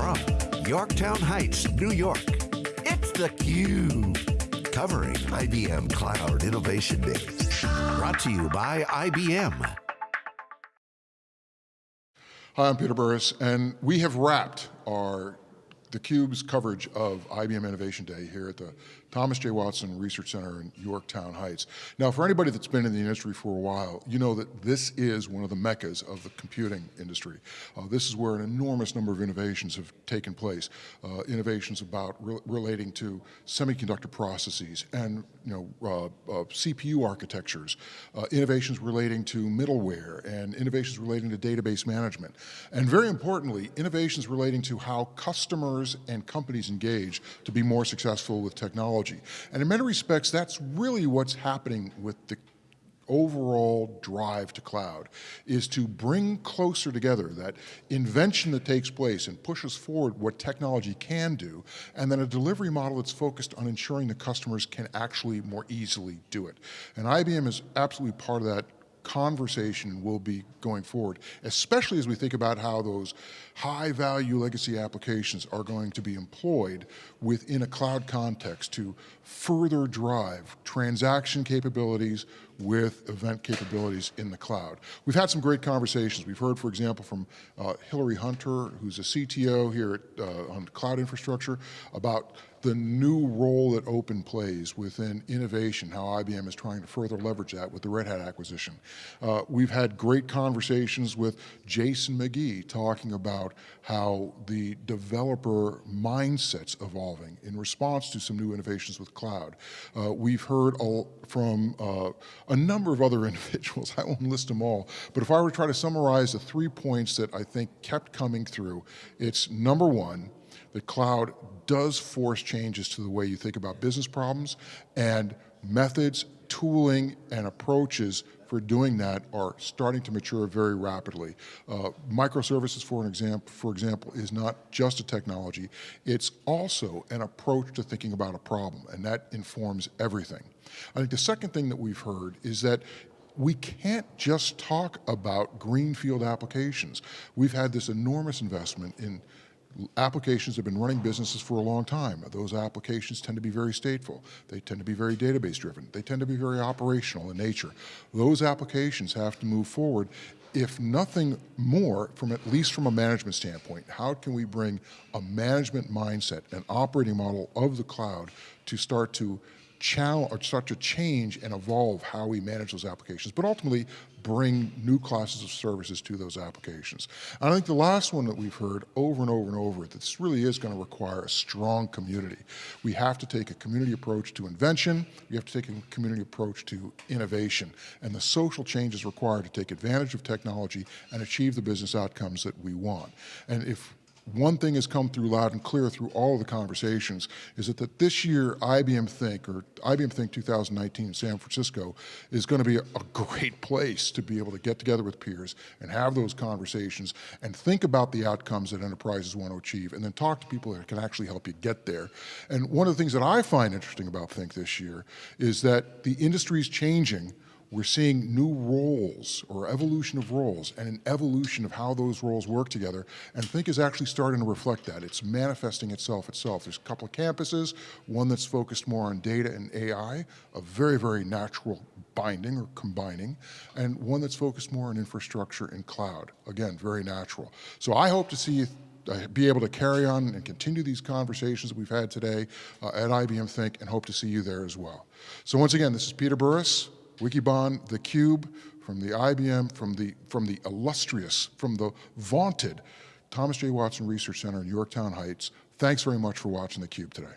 from Yorktown Heights, New York, it's theCUBE. Covering IBM Cloud Innovation Days. Brought to you by IBM. Hi, I'm Peter Burris, and we have wrapped our theCUBE's coverage of IBM Innovation Day here at the Thomas J. Watson Research Center in Yorktown Heights. Now, for anybody that's been in the industry for a while, you know that this is one of the meccas of the computing industry. Uh, this is where an enormous number of innovations have taken place. Uh, innovations about re relating to semiconductor processes and you know uh, uh CPU architectures, uh, innovations relating to middleware, and innovations relating to database management. And very importantly, innovations relating to how customers and companies engage to be more successful with technology. And in many respects, that's really what's happening with the overall drive to cloud is to bring closer together that invention that takes place and pushes forward what technology can do, and then a delivery model that's focused on ensuring the customers can actually more easily do it. And IBM is absolutely part of that conversation will be going forward, especially as we think about how those high value legacy applications are going to be employed within a cloud context to further drive transaction capabilities with event capabilities in the cloud. We've had some great conversations. We've heard, for example, from uh, Hillery Hunter, who's a CTO here at, uh, on cloud infrastructure, about the new role that open plays within innovation, how IBM is trying to further leverage that with the Red Hat acquisition. Uh, we've had great conversations with Jason McGee talking about how the developer mindset's evolving in response to some new innovations with cloud. Uh, we've heard from uh, a number of other individuals, I won't list them all, but if I were to try to summarize the three points that I think kept coming through, it's number one, the cloud does force changes to the way you think about business problems and methods, tooling, and approaches for doing that are starting to mature very rapidly. Uh, microservices, for, an example, for example, is not just a technology, it's also an approach to thinking about a problem, and that informs everything. I think the second thing that we've heard is that we can't just talk about greenfield applications. We've had this enormous investment in applications have been running businesses for a long time. Those applications tend to be very stateful. They tend to be very database driven. They tend to be very operational in nature. Those applications have to move forward if nothing more, from at least from a management standpoint, how can we bring a management mindset, an operating model of the cloud to start to challenge or start to change and evolve how we manage those applications, but ultimately bring new classes of services to those applications. And I think the last one that we've heard over and over and over, that this really is going to require a strong community. We have to take a community approach to invention, we have to take a community approach to innovation, and the social changes required to take advantage of technology and achieve the business outcomes that we want. And if one thing has come through loud and clear through all of the conversations is that, that this year IBM Think, or IBM Think 2019 in San Francisco, is going to be a, a great place to be able to get together with peers and have those conversations and think about the outcomes that enterprises want to achieve and then talk to people that can actually help you get there. And one of the things that I find interesting about Think this year is that the industry is changing we're seeing new roles or evolution of roles and an evolution of how those roles work together and Think is actually starting to reflect that. It's manifesting itself itself. There's a couple of campuses, one that's focused more on data and AI, a very, very natural binding or combining, and one that's focused more on infrastructure and cloud. Again, very natural. So I hope to see you uh, be able to carry on and continue these conversations that we've had today uh, at IBM Think and hope to see you there as well. So once again, this is Peter Burris, Wikibon, theCUBE, from the IBM, from the, from the illustrious, from the vaunted Thomas J. Watson Research Center in Yorktown Heights. Thanks very much for watching theCUBE today.